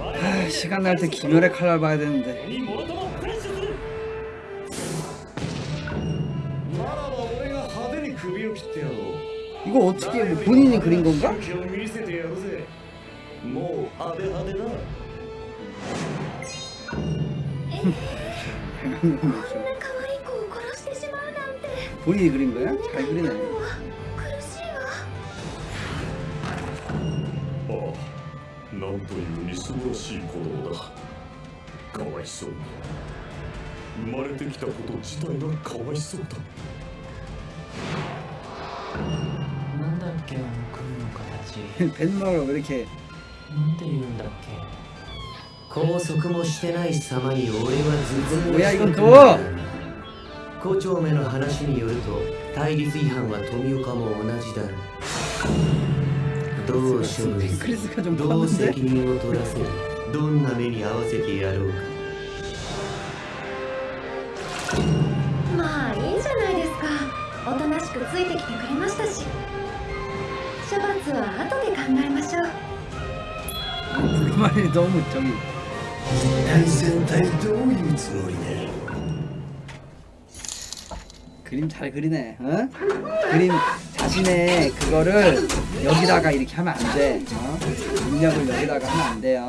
아, 시간 날 때 김열의 칼날 봐야 되는데. 이거 어떻게 뭐 본인이 그린 건가? 음, 음, 음. 본인이 그린 거야? 잘 그리네. なんというみすぼらしい子供だかわいそうに生まれてきたこと自体がかわいそうだなんだっけあの組の形 벤마가 왜 이렇게 なんて言うんだっけ拘束もしてない様に俺はズズン親イント校長目の話によると対立違反は富岡も同じだ どう処分する 크리스가 좀 どう責 컸는데 任を取らせるどんな目に合わせてやろうかまあいいじゃないですかおとなしくついてきてくれましたし処罰は後で考えましょう 그 말이 너무 저기 対戦隊どういうつもりだ 그림 잘 그리네 어? 그림 자신의 그거를 여기다가 이렇게 하면 안 돼. 어? 입력을 여기다가 하면 안 돼요.